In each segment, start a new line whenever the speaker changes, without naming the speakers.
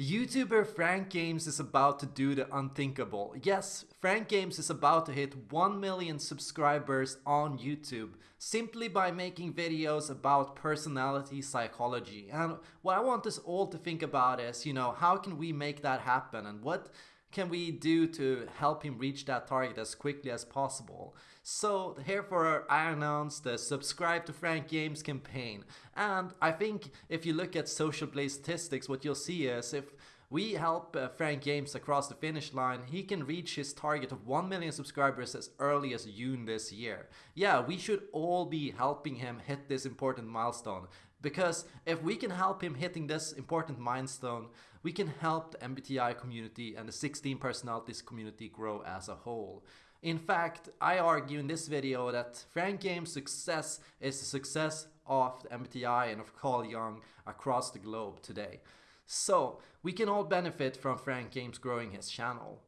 YouTuber Frank James is about to do the unthinkable. Yes, Frank James is about to hit 1 million subscribers on YouTube simply by making videos about personality psychology. And what I want us all to think about is, you know, how can we make that happen and what can we do to help him reach that target as quickly as possible? So therefore I announced the subscribe to Frank James campaign. And I think if you look at Social Blade statistics, what you'll see is if we help uh, Frank James across the finish line, he can reach his target of 1 million subscribers as early as June this year. Yeah, we should all be helping him hit this important milestone. Because if we can help him hitting this important milestone, we can help the MBTI community and the 16 personalities community grow as a whole. In fact, I argue in this video that Frank James' success is the success of the MBTI and of Carl Jung across the globe today. So, we can all benefit from Frank James growing his channel.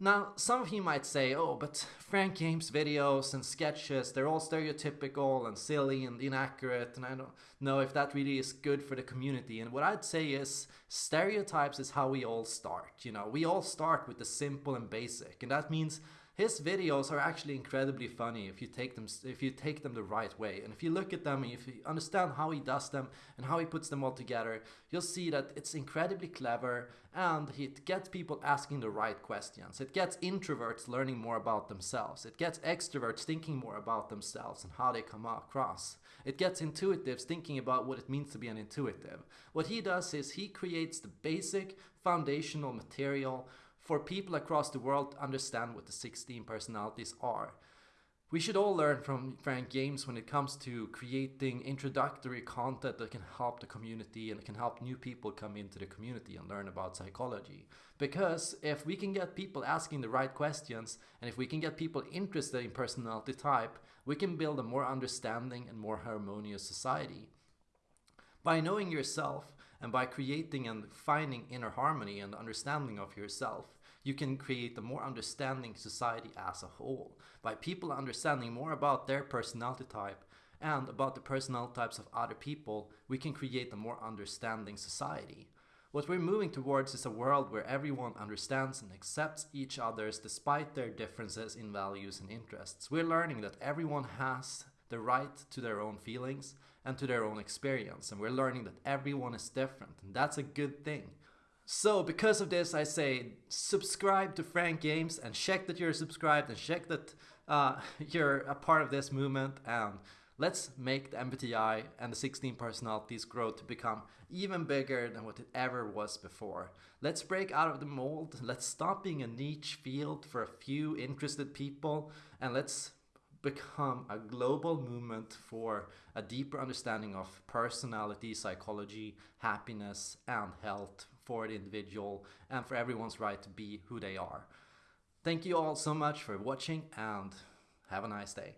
Now, some of you might say, oh, but Frank James videos and sketches, they're all stereotypical and silly and inaccurate, and I don't know if that really is good for the community. And what I'd say is, stereotypes is how we all start. You know, we all start with the simple and basic, and that means his videos are actually incredibly funny if you take them if you take them the right way. And if you look at them and if you understand how he does them and how he puts them all together you'll see that it's incredibly clever and it gets people asking the right questions. It gets introverts learning more about themselves. It gets extroverts thinking more about themselves and how they come across. It gets intuitives thinking about what it means to be an intuitive. What he does is he creates the basic foundational material for people across the world to understand what the 16 personalities are. We should all learn from Frank James when it comes to creating introductory content that can help the community and can help new people come into the community and learn about psychology. Because if we can get people asking the right questions and if we can get people interested in personality type, we can build a more understanding and more harmonious society. By knowing yourself and by creating and finding inner harmony and understanding of yourself, you can create a more understanding society as a whole by people understanding more about their personality type and about the personality types of other people we can create a more understanding society what we're moving towards is a world where everyone understands and accepts each other's despite their differences in values and interests. We're learning that everyone has the right to their own feelings and to their own experience, and we're learning that everyone is different, and that's a good thing. So because of this, I say subscribe to Frank James and check that you're subscribed and check that uh, you're a part of this movement. And let's make the MBTI and the 16 personalities grow to become even bigger than what it ever was before. Let's break out of the mold, let's stop being a niche field for a few interested people. And let's become a global movement for a deeper understanding of personality, psychology, happiness and health for the individual and for everyone's right to be who they are. Thank you all so much for watching and have a nice day.